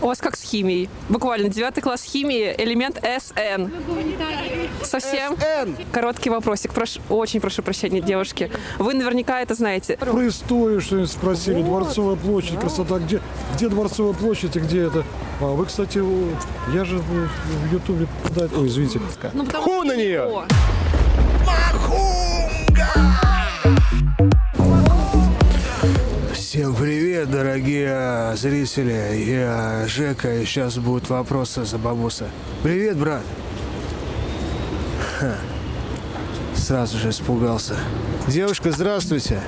У вас как с химией? Буквально девятый класс химии, элемент СН. Совсем? Н. Короткий вопросик. Прошу, очень прошу прощения, девушки. Вы наверняка это знаете. Про историю что-нибудь спросили. Дворцовая площадь, красота. Где, где Дворцовая площадь и где это? А вы, кстати, я же в Ютубе... да, Ой, извините. Ну, Ху на нее! О, Всем привет, дорогие зрители. Я Жека, и сейчас будут вопросы за бабуса. Привет, брат. Ха. Сразу же испугался. Девушка, здравствуйте.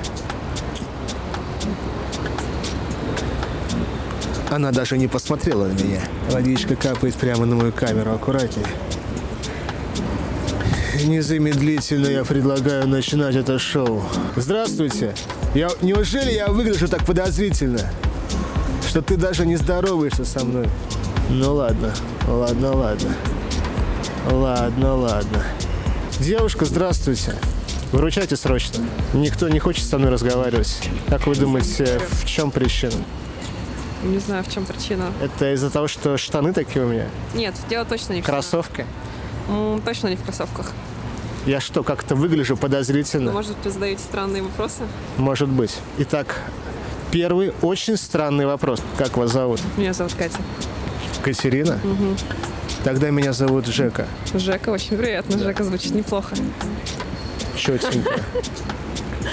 Она даже не посмотрела на меня. Водичка капает прямо на мою камеру. Аккуратнее. Незамедлительно я предлагаю начинать это шоу. Здравствуйте. Я, неужели я выгляжу так подозрительно, что ты даже не здороваешься со мной? Ну ладно, ладно, ладно. Ладно, ладно. Девушка, здравствуйте. Выручайте срочно. Никто не хочет со мной разговаривать. Как вы думаете, в чем причина? не знаю, в чем причина. Это из-за того, что штаны такие у меня? Нет, дело точно не в. Кроссовки? М, Точно не в кроссовках. Я что, как-то выгляжу подозрительно? Может, вы задаете странные вопросы? Может быть. Итак, первый очень странный вопрос. Как вас зовут? Меня зовут Катя. Катерина? Тогда меня зовут Жека. Жека, очень приятно. Жека звучит неплохо. Четенько.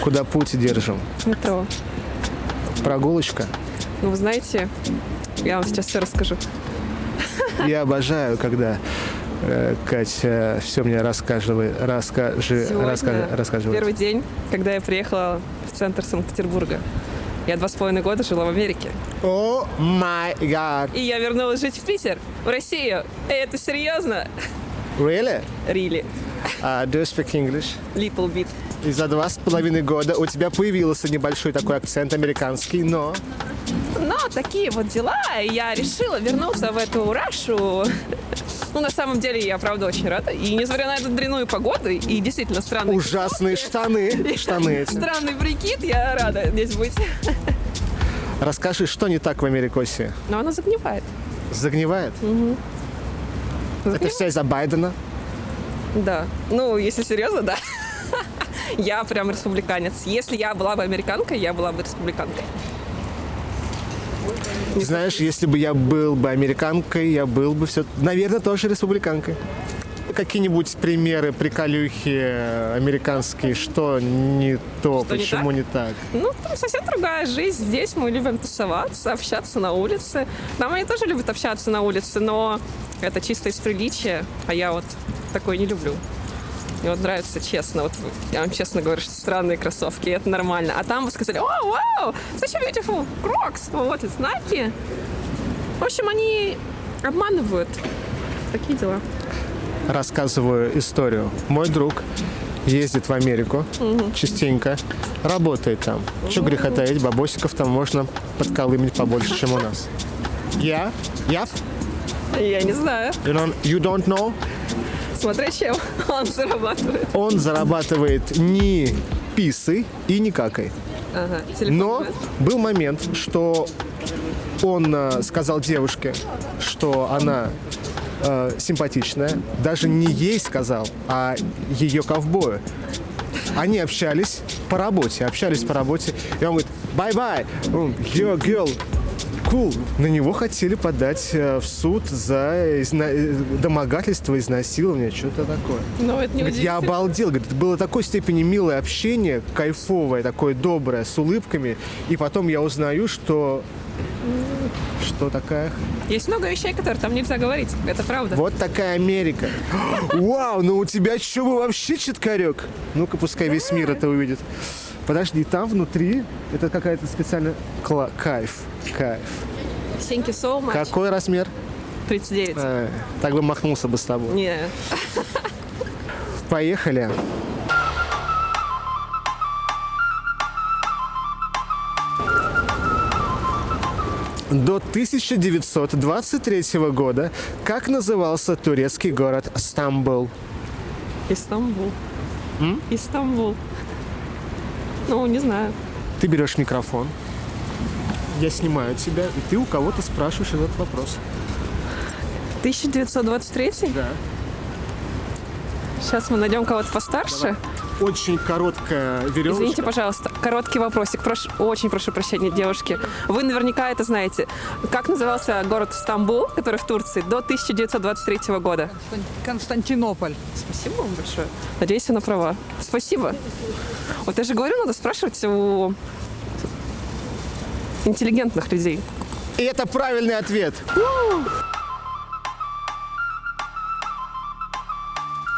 Куда путь держим? Метро. Прогулочка? Ну, вы знаете, я вам сейчас все расскажу. Я обожаю, когда Катя все мне расскажи, Сегодня расскажи, рассказывает. Первый день, когда я приехала в центр Санкт-Петербурга. Я два с половиной года жила в Америке. О май гад. И я вернулась жить в Питер, в Россию. Эй, это серьезно? Really? Really. Uh, do you speak English? Little bit. И за два с половиной года у тебя появился небольшой такой акцент американский, но Но такие вот дела, и я решила вернуться в эту Рашу. Ну, на самом деле, я, правда, очень рада. И несмотря на эту дрянную погоду и действительно странный... ужасные штаны. Штаны эти. Странный прикид, я рада здесь быть. Расскажи, что не так в Америкосе? Но она загнивает. Загнивает? Это Загнивает? все из-за Байдена? Да. Ну, если серьезно, да. Я прям республиканец. Если я была бы американкой, я была бы республиканкой. Знаешь, если бы я был бы американкой, я был бы все, наверное, тоже республиканкой. Какие-нибудь примеры, приколюхи э, американские, что не то, Что не почему не так? Ну, там совсем другая жизнь. Здесь мы любим тусоваться, общаться на улице. Там они тоже любят общаться на улице, но это чисто из приличия, а я вот такое не люблю. Мне вот нравится честно, вот я вам честно говорю, что странные кроссовки, и это нормально. А там вы сказали, о, вау, such a beautiful Crocs, вот, из Nike. В общем, они обманывают. Такие дела. Рассказываю историю. Мой друг ездит в Америку частенько, работает там. Что греха таить, бабосиков там можно подколымить побольше, чем у нас. Я? Я? Я не знаю, You don't, you don't know? Смотря чем он зарабатывает. Он зарабатывает не писой и не какой. Ага, Но был момент, что он э, сказал девушке, что она э, симпатичная. Даже не ей сказал, а ее ковбою. Они общались по работе, общались по работе. И он говорит, bye-bye, your girl, cool. На него хотели подать э, в суд за изна- э, домогательство, изнасилование, что-то такое. Ну, это не Говорит, я обалдел. Говорит, это было такой степени милое общение, кайфовое, такое доброе, с улыбками. И потом я узнаю, что... Что такая? Есть много вещей, которые там нельзя говорить. Это правда. Вот такая Америка. Вау, ну у тебя что вообще читкарек? Ну-ка, пускай весь мир это увидит. Подожди, там внутри это какая-то специальная... Кла- Кайф, кайф. Thank you so much. Какой размер? 39. Э, так бы махнулся бы с тобой. Не. Поехали. До 1923 года как назывался турецкий город Стамбул? Истамбул. Истамбул. Ну, не знаю. Ты берешь микрофон, я снимаю тебя, и ты у кого-то спрашиваешь этот вопрос. 1923? Да. Сейчас мы найдем кого-то постарше. Очень короткая веревочка. Извините, пожалуйста, короткий вопросик. Прошу, очень прошу прощения, девушки. Вы наверняка это знаете. Как назывался город Стамбул, который в Турции, до 1923 года? Константинополь. Спасибо вам большое. Надеюсь, она права. Спасибо. Вот я же говорю, надо спрашивать у интеллигентных людей. И это правильный ответ.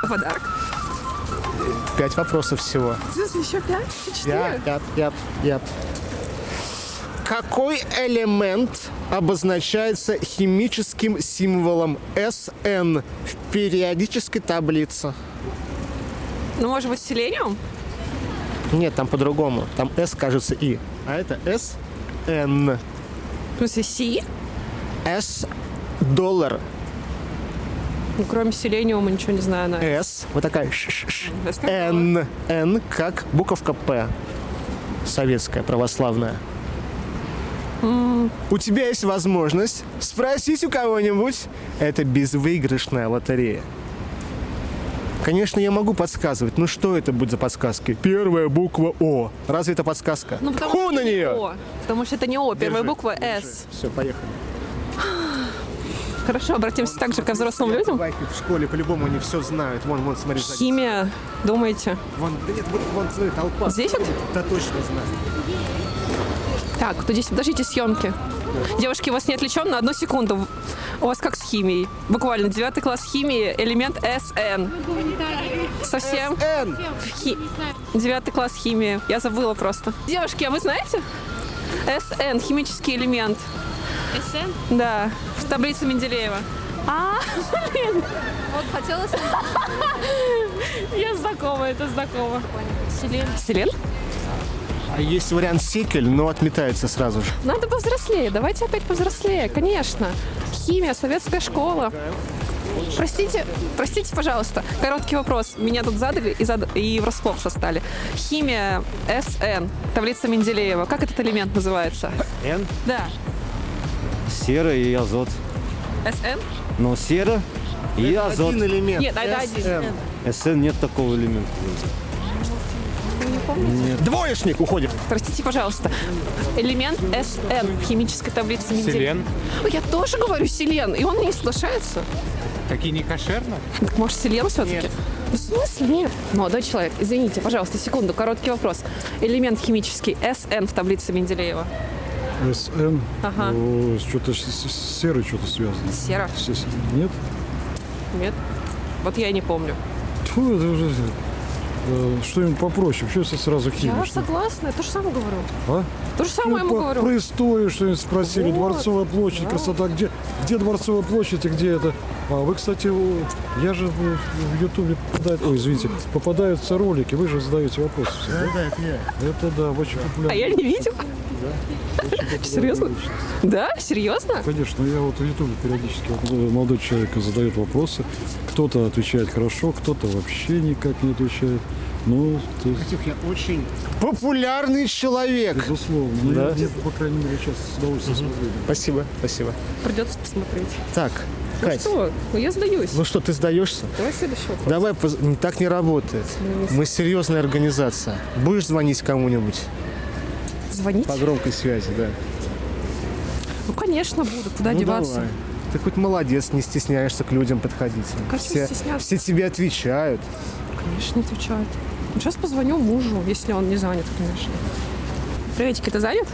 Подарок. Пять вопросов всего. Еще пять? Я, я, я, я. Какой элемент обозначается химическим символом SN в периодической таблице? Ну, может быть, селениум? Нет, там по-другому. Там S, кажется, И. А это SN. В смысле, Си? S доллар. Ну, кроме селениума ничего не знаю. На. Вот такая. ш. S как буковка П. Советская, православная. У тебя есть возможность спросить у кого-нибудь. Это безвыигрышная лотерея. Конечно, я могу подсказывать. Ну что это будет за подсказки? Первая буква О. Разве это подсказка? Ну, потому Ху что на нее! О. Потому что это не О, первая Держи, буква С. Все, поехали. Хорошо, обратимся также ко взрослым людям. В школе по-любому они все знают. Вон, вон, смотри. Химия, думаете? Вон, да нет, вот, вон, смотри, толпа. Здесь вот? Да точно знаю. Так, здесь, подождите, съемки. Девушки, у вас не отвлечен на одну секунду. У вас как с химией? Буквально девятый класс химии, элемент СН. Совсем? Н. Хи- Девятый класс химии. Я забыла просто. Девушки, а вы знаете? СН, химический элемент. СН? Да, в таблице Менделеева. А, блин, Вот хотелось я знакома, это знакомо. Селен. Селен? А есть вариант секель, но отметается сразу же. Надо повзрослее, давайте опять повзрослее, конечно. Химия, советская школа. Простите, простите, пожалуйста, короткий вопрос. Меня тут задали и, зад... и врасплох застали. Химия СН, таблица Менделеева. Как этот элемент называется? Н, Да. Сера и азот. СН? Но сера и азот. Один элемент. Нет, это один. СН нет такого элемента. Двоечник уходит. Простите, пожалуйста. Элемент СН в химической таблице Менделеева. Селен? Ой, Я тоже говорю селен, и он не соглашается. Какие не кошерно? Так может селен все-таки? В смысле нет? Молодой человек, извините, пожалуйста, секунду, короткий вопрос. Элемент химический СН в таблице Менделеева. СН. Ага. О, Что-то с, серой что-то связано. Сера? С- с- Нет? Нет? Вот я и не помню. Тьфу, это уже э, что-нибудь попроще. Что если сразу химия? Я что- согласна, я то же самое говорю. А? То же самое ему Ну, по- говорю. Про историю что-нибудь спросили. Вот. Дворцовая площадь, красота. Где, где Дворцовая площадь и где это? А вы, кстати, я же в Ютубе попадает, ой, извините, попадаются ролики, вы же задаете вопросы. всегда. Да, это я. Это да, очень популярно. А я не видел. Серьезно? Да? Серьезно? Конечно, я вот в Ютубе периодически э, молодой человек задает вопросы. Кто-то отвечает хорошо, кто-то вообще никак не отвечает. Ну, то есть, Катюх, я очень популярный человек. безусловно. Ну, Да. я, по крайней мере, сейчас с удовольствием смотрю. Спасибо, спасибо. Придется посмотреть. Так, Ну Кать, что? Ну я сдаюсь. ну что, ты сдаешься? Давай следующий вопрос. Давай, поз- не- так не работает. Мы серьезная организация. Будешь звонить кому-нибудь Звонить? по громкой связи, да? Ну, конечно, буду. Куда Ну, деваться? давай. Ты хоть молодец, не стесняешься к людям подходить. Как все, все тебе отвечают. Конечно, отвечает. Сейчас позвоню мужу, если он не занят, конечно. Приветики, ты занят?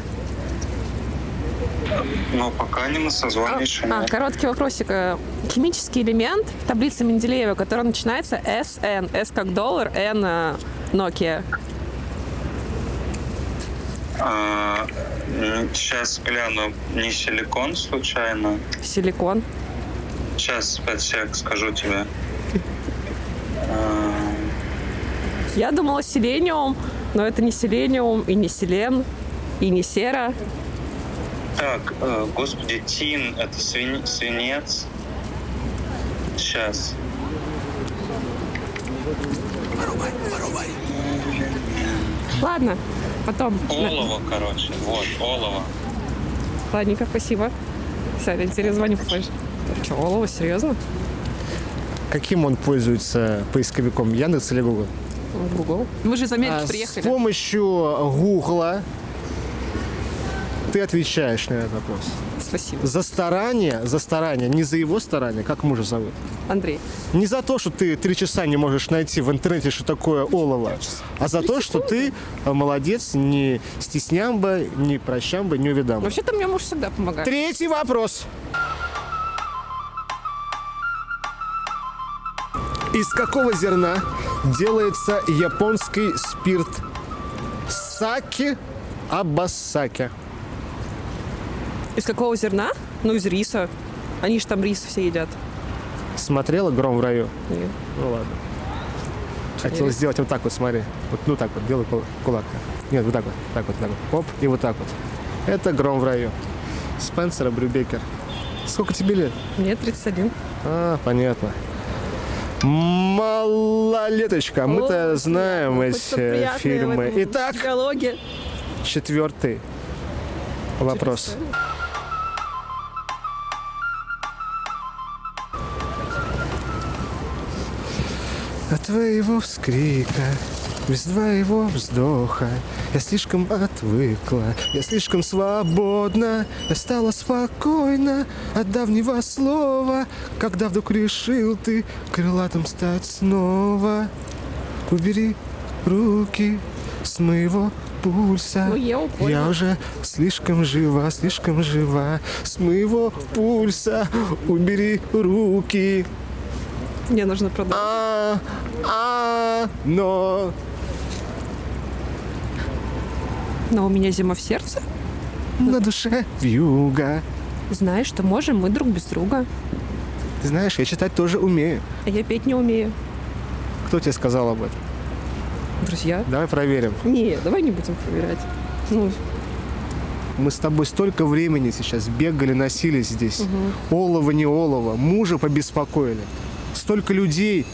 Ну, пока не на созвоне еще А, нет. короткий вопросик. Э, Химический элемент в таблице Менделеева, который начинается SN. S как доллар, N э, Nokia. А, сейчас гляну, не силикон случайно. Силикон. Сейчас, 5 сек, скажу тебе. А, Я думала селениум, но это не селениум, и не селен, и не сера. Так, э, господи, тин, это свин- свинец. Сейчас. Ладно, потом. Олово, короче. Вот, олово. Ладненько, спасибо. Все, я тебе звоню попозже. Че, Олова, серьезно? Каким он пользуется поисковиком? Яндекс или Google? Google. Мы же из Америки А, С приехали. помощью Гугла ты отвечаешь на этот вопрос. Спасибо. За старание, за старание, не за его старание, как мужа зовут. Андрей. Не за то, что ты три часа не можешь найти в интернете, что такое олово, а за то, что ты молодец, не стеснямба, не прощамба, не увидамба. Вообще-то мне муж всегда помогает. Третий вопрос. Из какого зерна делается японский спирт саки абасаки? Из какого зерна? Ну, из риса. Они же там рис все едят. Смотрела «Гром в раю»? Нет. Ну ладно. Хотел Рис. сделать вот так вот, смотри. Вот, ну так вот, делай кул- кулак. Нет, вот так вот, так вот, так вот. Оп, и вот так вот. Это «Гром в раю». Спенсера Брюбекер. Сколько тебе лет? Мне 31. А, понятно. Малолеточка, мы-то О, знаем эти фильмы. Итак, диалоге. четвертый вопрос. От твоего вскрика, без твоего вздоха Я слишком отвыкла, я слишком свободна Я стала спокойна от давнего слова Когда вдруг решил ты крылатым стать снова. Убери руки с моего пульса. Ну, я. Я уже слишком жива, слишком жива С моего пульса. Убери руки Мне нужно продать. а, а, но Но у меня зима в сердце. на душе вьюга. Знаешь, что можем мы друг без друга. Ты знаешь, я читать тоже умею. А я петь не умею. Кто тебе сказал об этом? Друзья? Давай проверим. Не, давай не будем проверять. Ну, Мы с тобой столько времени сейчас бегали, носились здесь. Олово, не олово. Мужа побеспокоили. Столько людей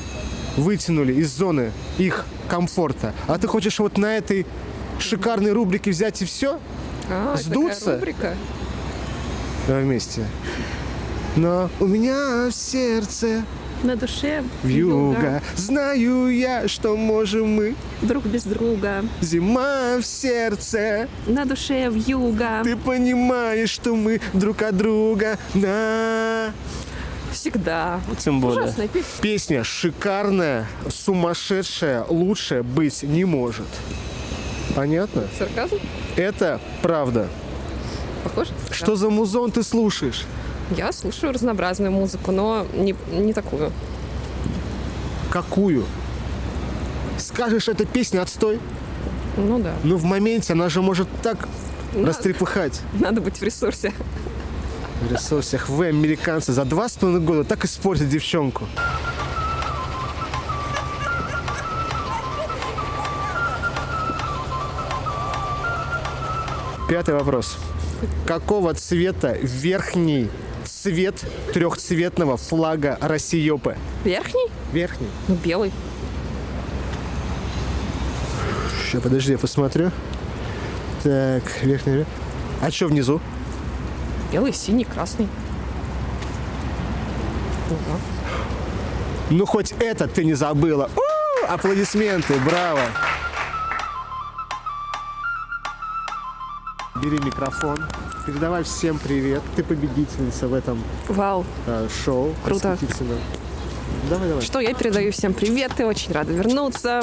вытянули из зоны их комфорта. А ты хочешь вот на этой шикарной рубрике взять и все? а, Сдуться? рубрика. Давай вместе. Но у меня в сердце На душе вьюга. Знаю я, что можем мы. Друг без друга. Зима в сердце. На душе вьюга. Ты понимаешь, что мы друг от друга на... Всегда. Тем более. Ужасная песня. Песня шикарная, сумасшедшая, лучше быть не может. Понятно? Сарказм? Это правда. Похоже? Что за музон ты слушаешь? Я слушаю разнообразную музыку, но не, не такую. Какую? Скажешь, эта песня отстой? Ну да. Ну, в моменте она же может так Надо. растрепыхать. Надо быть в ресурсе. В ресурсах вы, американцы, за два с половиной года так испортят девчонку. Пятый вопрос. Какого цвета верхний цвет трехцветного флага Россиёпы? Верхний? Верхний. Ну, белый. Сейчас, подожди, я посмотрю. Так, верхний. А что внизу? Белый, синий, красный. Ага. Ну, хоть это ты не забыла. У, аплодисменты, браво. Бери микрофон. Передавай всем привет. Ты победительница в этом Вау. э, шоу. Круто. Давай, давай. Что, я передаю всем привет и очень рада вернуться.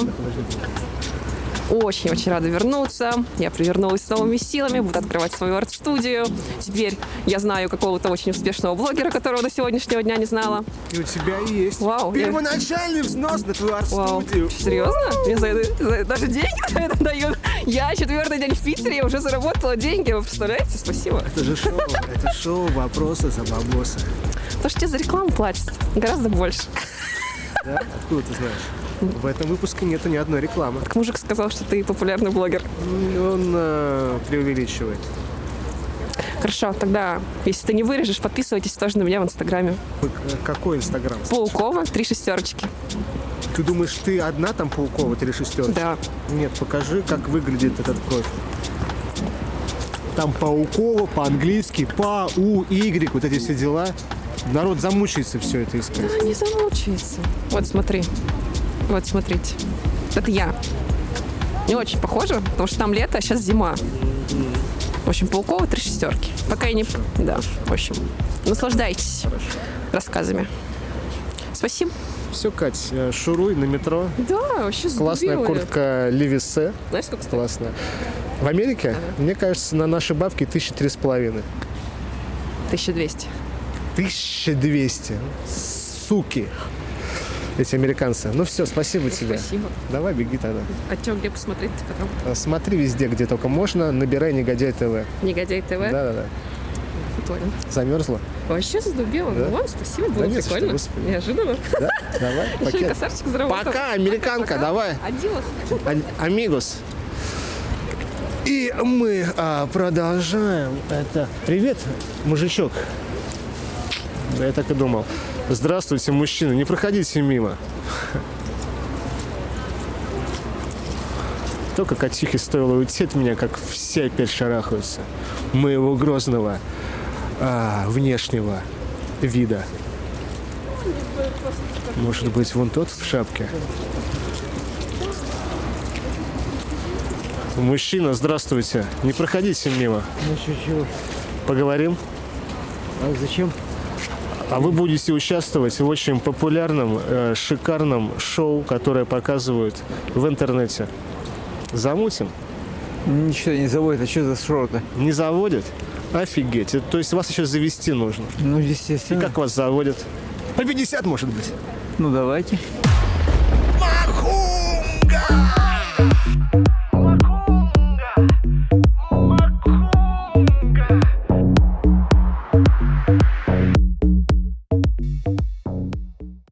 Очень-очень рада вернуться. Я привернулась с новыми силами, буду открывать свою арт-студию. Теперь я знаю какого-то очень успешного блогера, которого до сегодняшнего дня не знала. И у тебя есть Вау, я- первоначальный взнос на твою арт-студию. Серьезно? Мне за это, за даже деньги за это дают. Я четвертый день в Питере, я уже заработала деньги. Вы представляете? Спасибо. Это же шоу, это шоу «Вопросы за бабосы». То, что тебе за рекламу платят, гораздо больше. Да? Откуда ты знаешь? В этом выпуске нету ни одной рекламы. Мужик сказал, что ты популярный блогер. Он э, преувеличивает. Хорошо, тогда, если ты не вырежешь, подписывайтесь тоже на меня в Инстаграме. Э, Какой Инстаграм? Паукова, три шестерочки. Ты думаешь, ты одна там Паукова, или шестерочка? Да. Нет, покажи, как выглядит этот профиль. там пауково, по-английски, па, у, y, вот эти все дела. Народ замучается все это искать. Не замучается. Вот смотри. Вот смотрите. Это я. Не очень похоже, потому что там лето, а сейчас зима. В общем, Паукова три шестерки. Пока я не... Да, в общем, наслаждайтесь рассказами. Спасибо. Все, Кать, э, шуруй на метро. Да, вообще Классная сдурела. куртка Левисе. Знаешь, сколько стоит? Классная. В Америке, мне кажется, на наши бабки тысячи три с половиной. 1200. 1200. Суки. Эти американцы. Ну все, спасибо тебе. Спасибо. Давай, беги тогда. А что, где посмотреть потом? А, Смотри везде, где только можно. Набирай Негодяй ТВ. Негодяй ТВ? Да-да-да. Понял. Замерзла? Вообще задубела. Да? Ну ладно, спасибо, было Да не за что, прикольно. господи. Неожиданно. Да? Давай, пакет. красавчик заработал. Пока, американка, давай. Адилос. А- Амигос. И мы а, продолжаем это. Привет, мужичок. Да, я так и думал. Здравствуйте, мужчины. Не проходите мимо. Только Катюхе стоило уйти от меня, как все опять шарахаются. Моего грозного а, внешнего вида. Может быть, вон тот в шапке? Мужчина, здравствуйте. Не проходите мимо. Поговорим? А зачем? А вы будете участвовать в очень популярном, э, шикарном шоу, которое показывают в интернете. Замутим? Ничего не заводит, а что за шоу-то? Не заводят? Офигеть. То есть вас еще завести нужно. Ну, И естественно. как вас заводят? По 50, может быть. Ну, давайте.